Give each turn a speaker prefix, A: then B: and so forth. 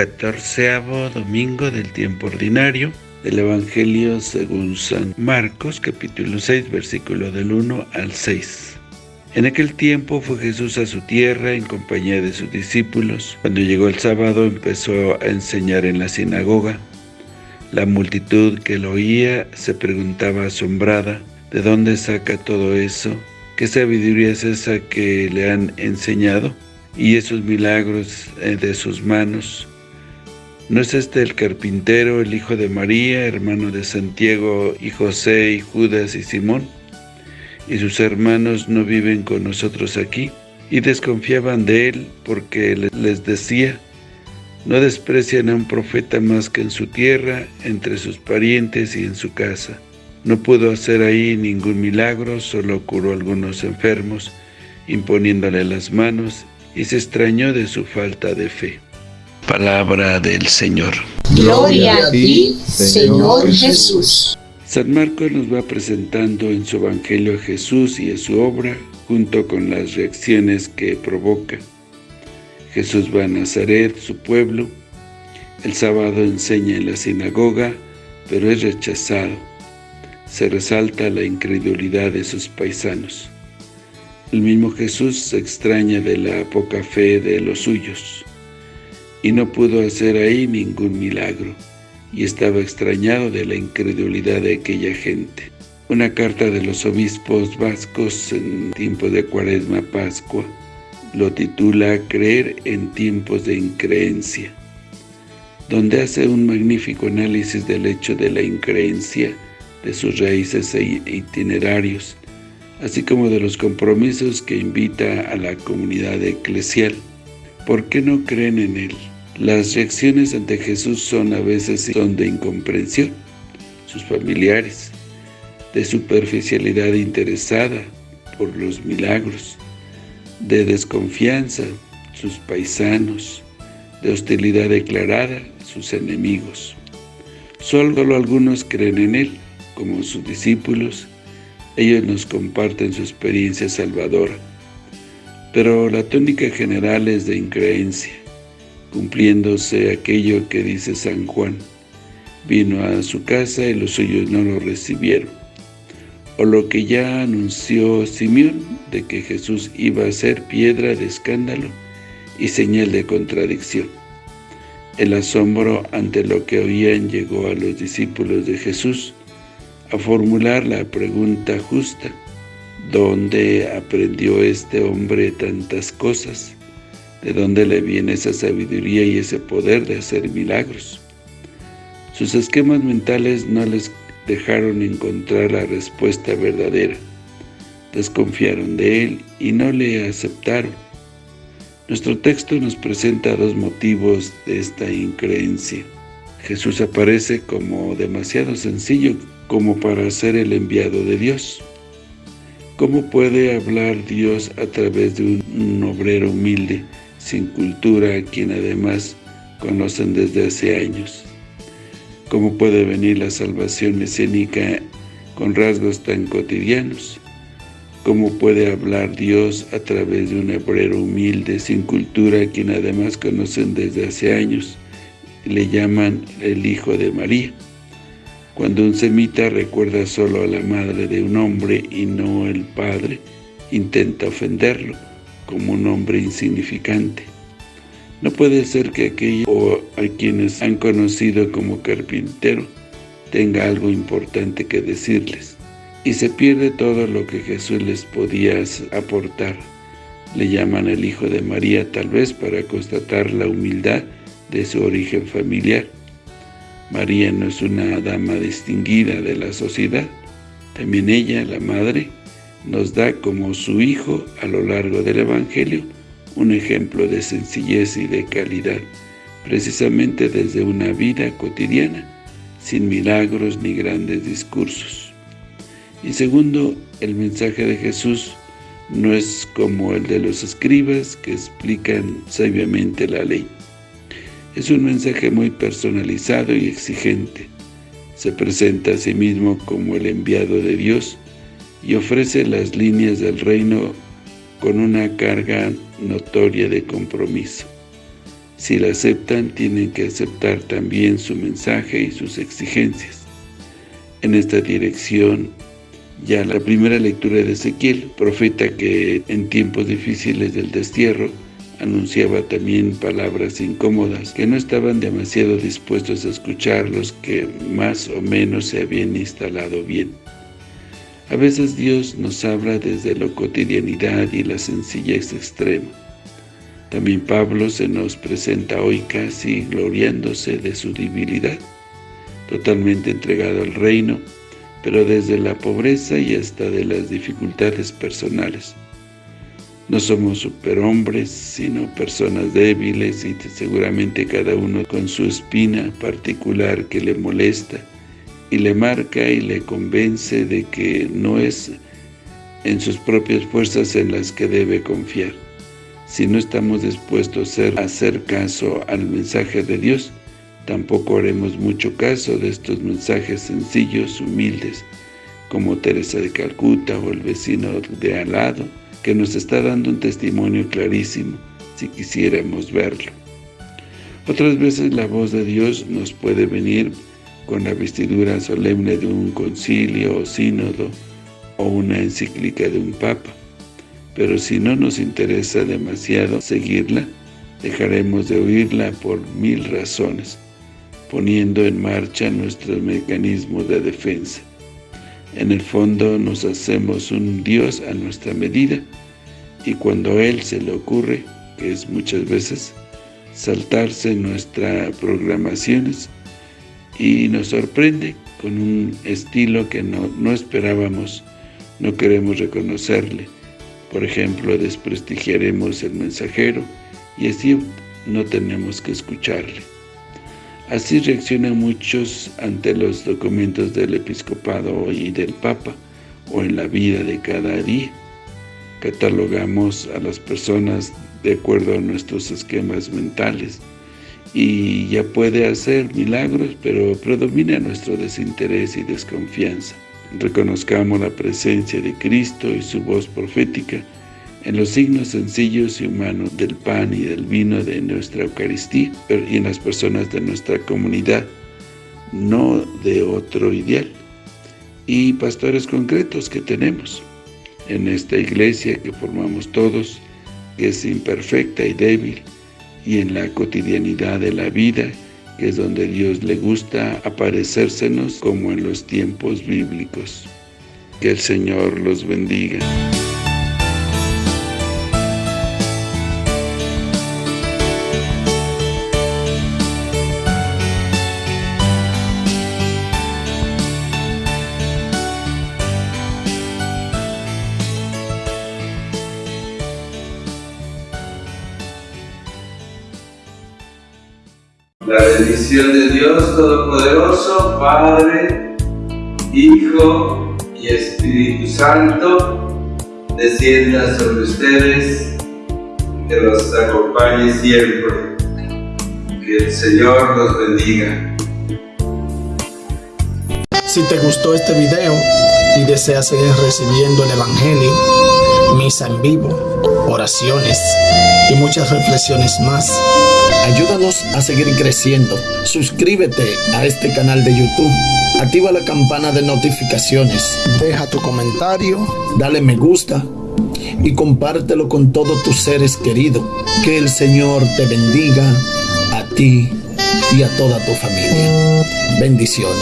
A: catorceavo domingo del tiempo ordinario del Evangelio según San Marcos, capítulo 6, versículo del 1 al 6. En aquel tiempo fue Jesús a su tierra en compañía de sus discípulos. Cuando llegó el sábado empezó a enseñar en la sinagoga. La multitud que lo oía se preguntaba asombrada, ¿de dónde saca todo eso? ¿Qué sabiduría es esa que le han enseñado? Y esos milagros eh, de sus manos, ¿No es este el carpintero, el hijo de María, hermano de Santiago y José y Judas y Simón? ¿Y sus hermanos no viven con nosotros aquí? Y desconfiaban de él porque les decía, no desprecian a un profeta más que en su tierra, entre sus parientes y en su casa. No pudo hacer ahí ningún milagro, solo curó algunos enfermos, imponiéndole las manos, y se extrañó de su falta de fe. Palabra del Señor.
B: Gloria a ti, Señor Jesús.
A: San Marcos nos va presentando en su Evangelio a Jesús y a su obra, junto con las reacciones que provoca. Jesús va a Nazaret, su pueblo. El sábado enseña en la sinagoga, pero es rechazado. Se resalta la incredulidad de sus paisanos. El mismo Jesús se extraña de la poca fe de los suyos y no pudo hacer ahí ningún milagro, y estaba extrañado de la incredulidad de aquella gente. Una carta de los obispos vascos en tiempo de Cuaresma Pascua lo titula Creer en tiempos de increencia, donde hace un magnífico análisis del hecho de la increencia, de sus raíces e itinerarios, así como de los compromisos que invita a la comunidad eclesial. ¿Por qué no creen en Él? Las reacciones ante Jesús son a veces de incomprensión, sus familiares, de superficialidad interesada por los milagros, de desconfianza, sus paisanos, de hostilidad declarada, sus enemigos. Solo algunos creen en Él, como sus discípulos, ellos nos comparten su experiencia salvadora. Pero la tónica general es de increencia, cumpliéndose aquello que dice San Juan. Vino a su casa y los suyos no lo recibieron. O lo que ya anunció Simeón, de que Jesús iba a ser piedra de escándalo y señal de contradicción. El asombro ante lo que oían llegó a los discípulos de Jesús a formular la pregunta justa, ¿dónde aprendió este hombre tantas cosas? ¿De dónde le viene esa sabiduría y ese poder de hacer milagros? Sus esquemas mentales no les dejaron encontrar la respuesta verdadera. Desconfiaron de él y no le aceptaron. Nuestro texto nos presenta dos motivos de esta increencia. Jesús aparece como demasiado sencillo como para ser el enviado de Dios. ¿Cómo puede hablar Dios a través de un obrero humilde sin cultura, a quien además conocen desde hace años. ¿Cómo puede venir la salvación mesiánica con rasgos tan cotidianos? ¿Cómo puede hablar Dios a través de un hebrero humilde, sin cultura, a quien además conocen desde hace años? Le llaman el Hijo de María. Cuando un semita recuerda solo a la madre de un hombre y no el padre, intenta ofenderlo como un hombre insignificante. No puede ser que aquellos o a quienes han conocido como carpintero tenga algo importante que decirles. Y se pierde todo lo que Jesús les podía aportar. Le llaman el Hijo de María tal vez para constatar la humildad de su origen familiar. María no es una dama distinguida de la sociedad. También ella, la madre, nos da como su Hijo a lo largo del Evangelio un ejemplo de sencillez y de calidad, precisamente desde una vida cotidiana, sin milagros ni grandes discursos. Y segundo, el mensaje de Jesús no es como el de los escribas que explican sabiamente la ley. Es un mensaje muy personalizado y exigente. Se presenta a sí mismo como el enviado de Dios y ofrece las líneas del reino con una carga notoria de compromiso. Si la aceptan, tienen que aceptar también su mensaje y sus exigencias. En esta dirección, ya la primera lectura de Ezequiel, profeta que en tiempos difíciles del destierro, anunciaba también palabras incómodas que no estaban demasiado dispuestos a escuchar los que más o menos se habían instalado bien. A veces Dios nos habla desde la cotidianidad y la sencillez extrema. También Pablo se nos presenta hoy casi gloriándose de su debilidad, totalmente entregado al reino, pero desde la pobreza y hasta de las dificultades personales. No somos superhombres, sino personas débiles y seguramente cada uno con su espina particular que le molesta y le marca y le convence de que no es en sus propias fuerzas en las que debe confiar. Si no estamos dispuestos a hacer caso al mensaje de Dios, tampoco haremos mucho caso de estos mensajes sencillos, humildes, como Teresa de Calcuta o el vecino de al lado, que nos está dando un testimonio clarísimo, si quisiéramos verlo. Otras veces la voz de Dios nos puede venir con la vestidura solemne de un concilio o sínodo o una encíclica de un papa, pero si no nos interesa demasiado seguirla, dejaremos de oírla por mil razones, poniendo en marcha nuestro mecanismo de defensa. En el fondo nos hacemos un Dios a nuestra medida y cuando a Él se le ocurre, que es muchas veces, saltarse nuestras programaciones y nos sorprende con un estilo que no, no esperábamos, no queremos reconocerle. Por ejemplo, desprestigiaremos el mensajero y así no tenemos que escucharle. Así reaccionan muchos ante los documentos del episcopado y del papa, o en la vida de cada día. Catalogamos a las personas de acuerdo a nuestros esquemas mentales, y ya puede hacer milagros, pero predomina nuestro desinterés y desconfianza. Reconozcamos la presencia de Cristo y su voz profética, en los signos sencillos y humanos del pan y del vino de nuestra Eucaristía y en las personas de nuestra comunidad, no de otro ideal, y pastores concretos que tenemos en esta iglesia que formamos todos, que es imperfecta y débil, y en la cotidianidad de la vida, que es donde Dios le gusta aparecérsenos como en los tiempos bíblicos. Que el Señor los bendiga.
C: La bendición de Dios Todopoderoso, Padre, Hijo y Espíritu Santo, descienda sobre ustedes, que los acompañe siempre. Que el Señor los bendiga.
D: Si te gustó este video y deseas seguir recibiendo el Evangelio, misa en vivo, oraciones y muchas reflexiones más, Ayúdanos a seguir creciendo. Suscríbete a este canal de YouTube. Activa la campana de notificaciones. Deja tu comentario. Dale me gusta. Y compártelo con todos tus seres queridos. Que el Señor te bendiga a ti y a toda tu familia. Bendiciones.